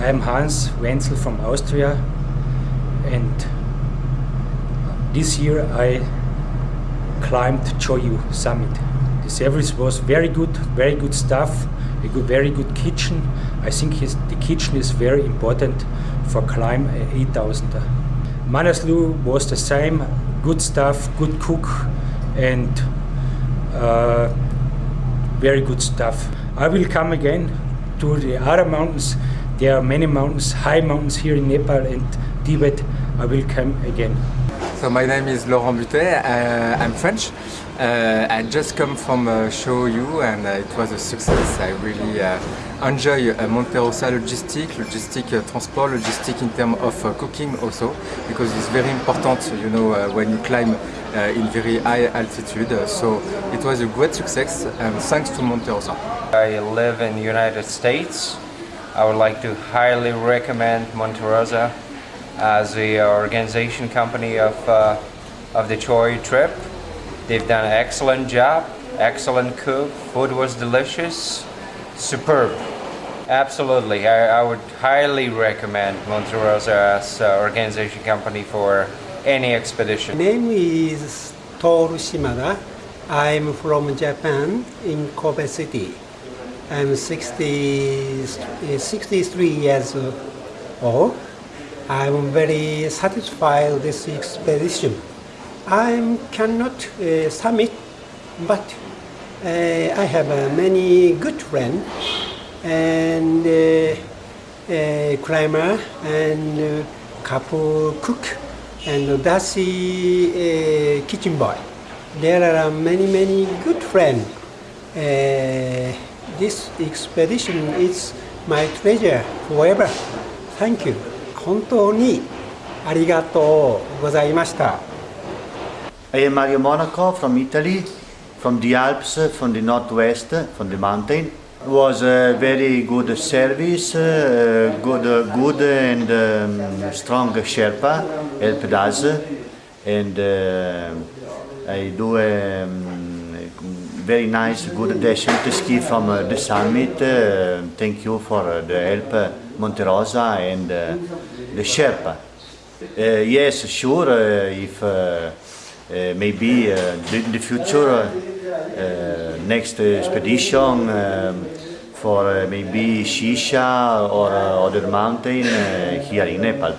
I am Hans Wenzel from Austria and this year I climbed Cho Oyu summit. The service was very good, very good stuff, a good, very good kitchen. I think his, the kitchen is very important for climb 8000. Manaslu was the same, good stuff, good cook and uh, very good stuff. I will come again to the other mountains. There are many mountains, high mountains here in Nepal and Tibet. I will come again. So my name is Laurent Butet, uh, I'm French. Uh, I just come from uh, Cho Oyu and uh, it was a success. I really uh, enjoy uh, Monte Rosa logistic, logistic uh, transport, logistic in terms of uh, cooking also because it's very important, you know, uh, when you climb uh, in very high altitude. So it was a great success and thanks to Monte Rosa. I live in the United States. I would like to highly recommend Monterosa as the organization company of, uh, of the Cho Oyu trip. They've done an excellent job, excellent cook, food was delicious, superb. Absolutely, I, I would highly recommend Monterosa as uh, organization company for any expedition. My name is Toru Shimada. I'm from Japan in Kobe City. I'm 60, uh, 63 years old. I'm very satisfied with this expedition. I cannot uh, summit, but uh, I have uh, many good friends and uh, uh, climber and uh, couple cook and uh, kitchen boy. There are many many good friends Uh, this expedition is my treasure forever. Thank you. 本当にありがとうございました。 I am Mario Monaco from Italy, from the Alps, from the northwest, from the mountain. It was a very good service, uh, good, uh, good and um, strong Sherpa helped us, and uh, I do a um, very nice, good descent ski from uh, the summit. Uh, thank you for uh, the help, uh, Monte Rosa and the Sherpa. Yes, sure, if maybe in the future, next expedition um, for uh, maybe Shisha or uh, other mountain uh, here in Nepal.